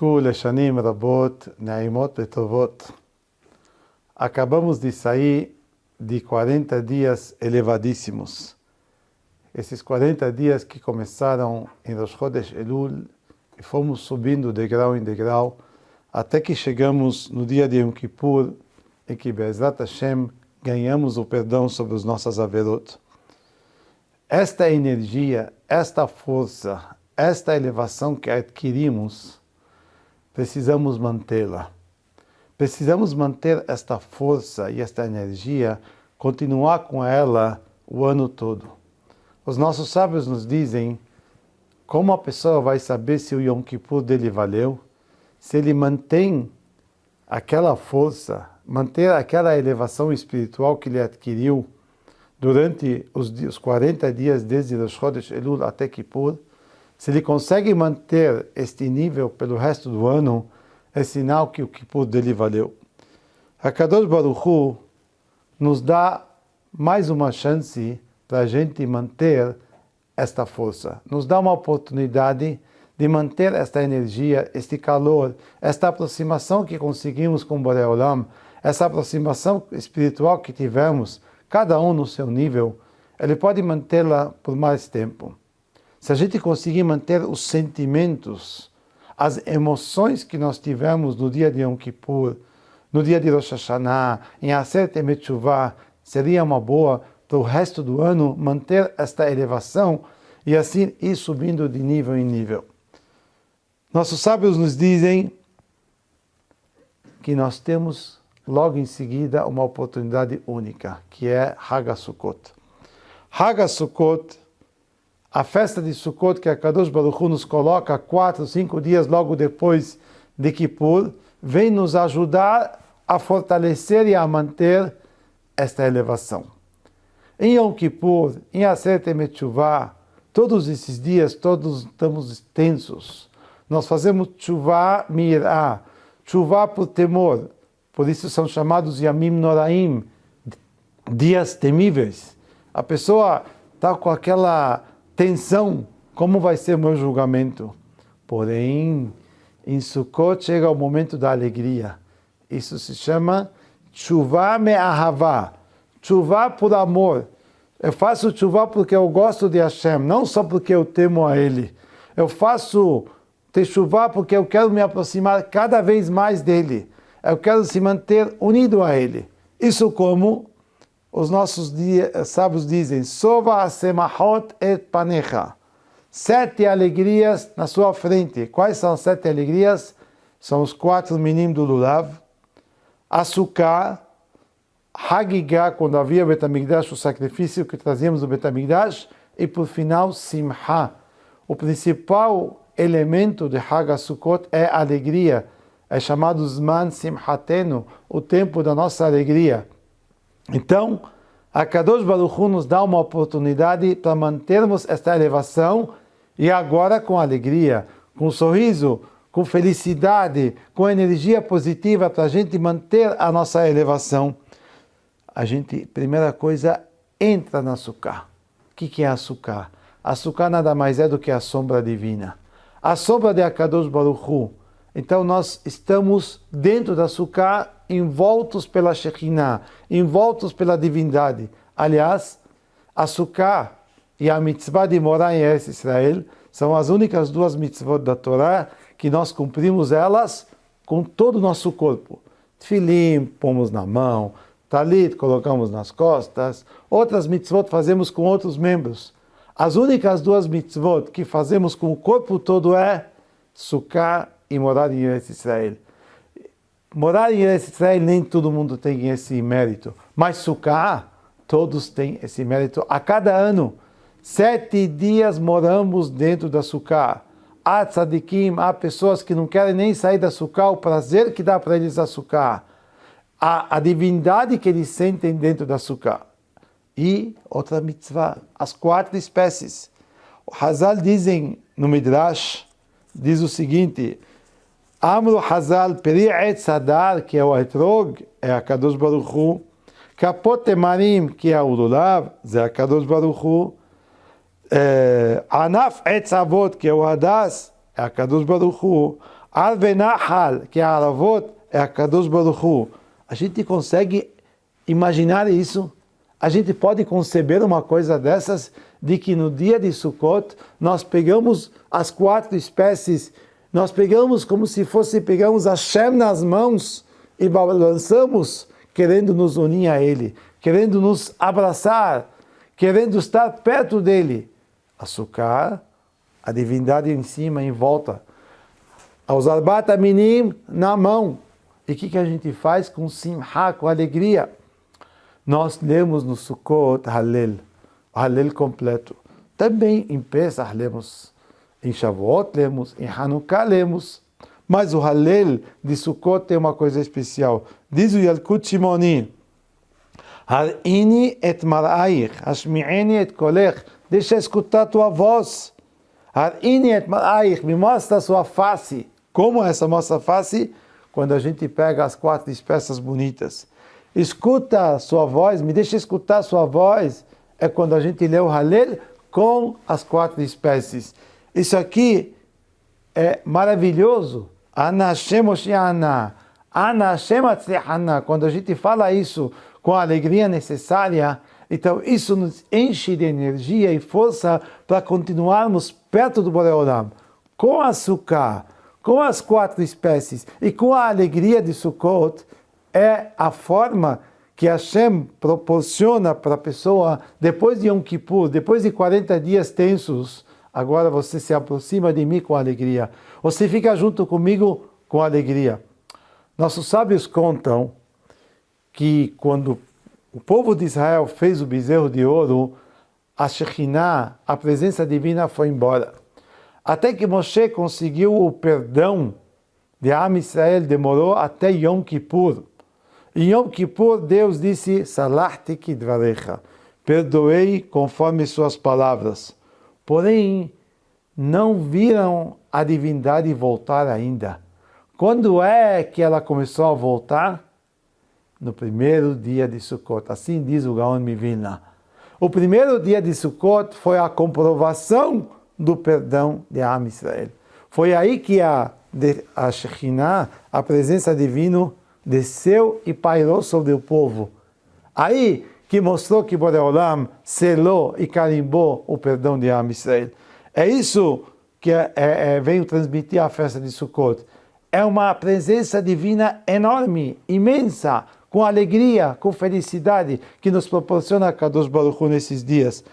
תזכו לשנים רבות, נעימות וטובות. Acabamos de sair de 40 dias elevadíssimos. Esses 40 dias que começaram em Rosh Chodesh Elul e fomos subindo degrau em degrau até que chegamos no dia de Yom Kippur em que Bezrat Hashem ganhamos o perdão sobre as nossas averot. Esta energia, esta força, esta elevação que adquirimos, precisamos mantê-la. Precisamos manter esta força e esta energia, continuar com ela o ano todo. Os nossos sábios nos dizem como a pessoa vai saber se o Yom Kippur dele valeu, se ele mantém aquela força, manter aquela elevação espiritual que ele adquiriu durante os 40 dias desde Rosh Chodesh Elul até Kippur, se ele consegue manter este nível pelo resto do ano, é sinal que o Kippur dele valeu. Kadosh Baruch Hu nos dá mais uma chance para a gente manter esta força. Nos dá uma oportunidade de manter esta energia, este calor, esta aproximação que conseguimos com Boreolam, essa aproximação espiritual que tivemos, cada um no seu nível, ele pode mantê-la por mais tempo. Se a gente conseguir manter os sentimentos, as emoções que nós tivemos no dia de Yom Kippur, no dia de Rosh Hashanah, em Aseret Emet seria uma boa para o resto do ano manter esta elevação e assim ir subindo de nível em nível. Nossos sábios nos dizem que nós temos logo em seguida uma oportunidade única, que é Hagasukot. Hagasukot a festa de Sukkot que a Kadosh Baruch nos coloca quatro, cinco dias logo depois de Kippur, vem nos ajudar a fortalecer e a manter esta elevação. Em Yom Kippur, em Aseret Metchuvah, todos esses dias, todos estamos tensos. Nós fazemos Tchuvah Mirah, Tchuvah por temor. Por isso são chamados Yamim Noraim, dias temíveis. A pessoa está com aquela tensão, como vai ser o meu julgamento? Porém, em Sukkot chega o momento da alegria. Isso se chama chuva me ahavá, chuva por amor. Eu faço chuva porque eu gosto de Hashem, não só porque eu temo a Ele. Eu faço chuva porque eu quero me aproximar cada vez mais dele. Eu quero se manter unido a Ele. Isso como os nossos sábios dizem, Sova semahot et panecha. Sete alegrias na sua frente. Quais são as sete alegrias? São os quatro meninos do Lulav. Açúcar, Hagigah, quando havia Betamigdash, o sacrifício que trazíamos do Betamigdash. E por final, Simha. O principal elemento de Hagasukot é alegria. É chamado Zman Simhatenu, o tempo da nossa alegria. Então, a Kadosh Baruch Hu nos dá uma oportunidade para mantermos esta elevação e agora com alegria, com sorriso, com felicidade, com energia positiva para a gente manter a nossa elevação. A gente, primeira coisa, entra no açúcar. O que é açúcar? Açúcar nada mais é do que a sombra divina. A sombra de Akadosh Baruch Hu. Então nós estamos dentro da açúcar envoltos pela Shekinah, envoltos pela divindade. Aliás, açúcar e a mitzvah de morar em Eretz Israel são as únicas duas mitzvot da Torá que nós cumprimos elas com todo o nosso corpo. Tfilim, pomos na mão, talit, colocamos nas costas, outras mitzvot fazemos com outros membros. As únicas duas mitzvot que fazemos com o corpo todo é sukkah e morar em Eretz Israel. Morar em Eretz Israel nem todo mundo tem esse mérito, mas Sukkah, todos têm esse mérito. A cada ano, sete dias moramos dentro da Sukkah. Há tzadikim, há pessoas que não querem nem sair da Sukkah, o prazer que dá para eles a Sukkah. A, a divindade que eles sentem dentro da Sukkah. E outra mitzvah, as quatro espécies. O Hazal dizem no Midrash, diz o seguinte, Amru Hazal Peri'et Sadar, que é o Etrog, é a Kadosh Baruch Hu. Kapot Emarim, que é o Lulav, é a Kadosh Baruch Hu. Anaf Etzavot, que é o Hadas, é a Kadosh Baruch Hu. Al Benahal, que é a Aravot, é a Kadosh Baruch Hu. A gente consegue imaginar isso? A gente pode conceber uma coisa dessas, de que no dia de Sukkot nós pegamos as quatro espécies, nós pegamos como se fosse, pegamos a Shem nas mãos e balançamos, querendo nos unir a Ele, querendo nos abraçar, querendo estar perto dele. Açúcar, a divindade em cima, em volta. Aos arbata minim na mão. E o que, que a gente faz com simha, com alegria? Nós lemos no Sukkot Halel, Halel completo. Também em Pesach lemos, em Shavuot lemos, em Hanukkah lemos. Mas o Halel de Sukkot tem uma coisa especial. Diz o Yalkut Shimoni, Har'ini et mar'aich, hashmi'eni et kolech, deixa escutar tua voz. Har'ini et mar'aich, me mostra a sua face. Como é essa nossa face? Quando a gente pega as quatro espécies bonitas. Escuta a sua voz, me deixa escutar a sua voz. É quando a gente lê o Halel com as quatro espécies. Isso aqui é maravilhoso. Ana Hashem Ana. Ana Hashem Quando a gente fala isso com a alegria necessária, então isso nos enche de energia e força para continuarmos perto do Boreolam. Com açúcar, com as quatro espécies e com a alegria de Sukkot, é a forma que Hashem proporciona para a pessoa, depois de Yom Kippur, depois de 40 dias tensos, agora você se aproxima de mim com alegria. Você fica junto comigo com alegria. Nossos sábios contam que quando o povo de Israel fez o bezerro de ouro, a Shekhinah, a presença divina, foi embora. Até que Moshe conseguiu o perdão de Am Israel, demorou até Yom Kippur. Em Yom Kippur, Deus disse, Salahti kidvarecha, perdoei conforme suas palavras. Porém, não viram a divindade voltar ainda. Quando é que ela começou a voltar? no primeiro dia de Sukkot. Assim diz o Gaon Mivilna. O primeiro dia de Sukkot foi a comprovação do perdão de Am Israel. Foi aí que a, a Shekhinah, a presença divina, desceu e pairou sobre o povo. Aí que mostrou que Boreolam selou e carimbou o perdão de Am Israel. É isso que é, é, é, veio transmitir a festa de Sukkot. É uma presença divina enorme, imensa, com alegria, com felicidade que nos proporciona Kadosh Baruch Hu nesses dias.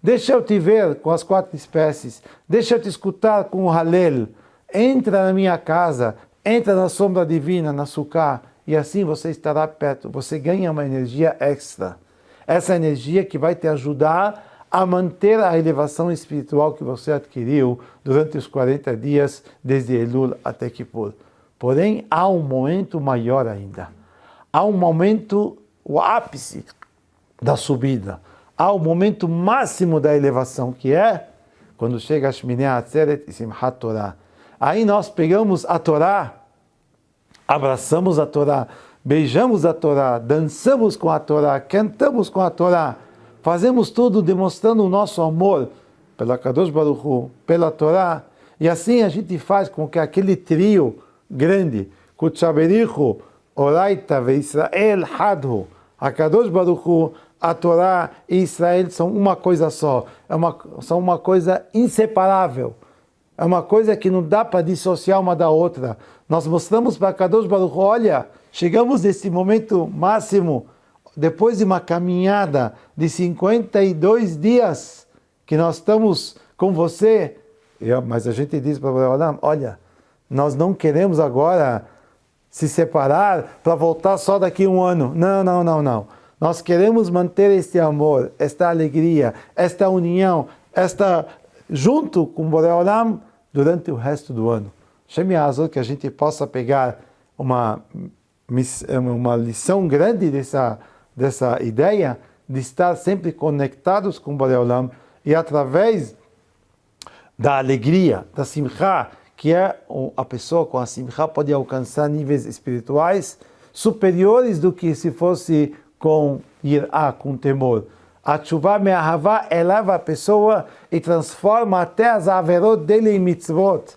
Deixa eu te ver com as quatro espécies, deixa eu te escutar com o Halel. Entra na minha casa, entra na sombra divina, na Sukkah, e assim você estará perto. Você ganha uma energia extra. Essa energia que vai te ajudar a manter a elevação espiritual que você adquiriu durante os 40 dias, desde Elul até Kippur. Porém, há um momento maior ainda. Há um momento, o ápice da subida. Há o um momento máximo da elevação, que é quando chega a Shminei Atzeret e Simchat Torah. Aí nós pegamos a Torá, abraçamos a Torá, beijamos a Torá, dançamos com a Torá, cantamos com a Torá, Fazemos tudo demonstrando o nosso amor pela Kadosh Baruch Hu, pela Torá, e assim a gente faz com que aquele trio grande, Kutshaberichu, Oraita ve Israel Hadhu, a Kadosh Baruch Hu, a Torá e Israel são uma coisa só, é uma, são uma coisa inseparável. É uma coisa que não dá para dissociar uma da outra. Nós mostramos para Kadosh Baruch olha, chegamos nesse momento máximo depois de uma caminhada de 52 dias que nós estamos com você, mas a gente diz para o olha, nós não queremos agora se separar para voltar só daqui um ano. Não, não, não, não. Nós queremos manter este amor, esta alegria, esta união, esta junto com o Boreolam durante o resto do ano. Chame Azul que a gente possa pegar uma, uma lição grande dessa dessa ideia de estar sempre conectados com o Boreolam e através da alegria, da simcha, que é a pessoa com a simcha pode alcançar níveis espirituais superiores do que se fosse com irá, com temor. A chuva me'ahavá eleva a pessoa e transforma até as averot dele em mitzvot,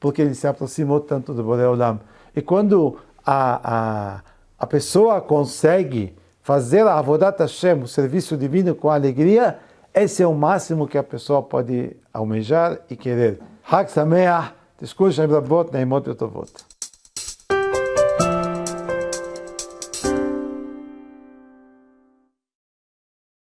porque ele se aproximou tanto do Boreolam. E quando a, a, a pessoa consegue fazer a Avodat Hashem, o serviço divino com alegria, esse é o máximo que a pessoa pode almejar e querer. Hak Sameach, Tishkur Shem Rabot, Neimot Yotovot.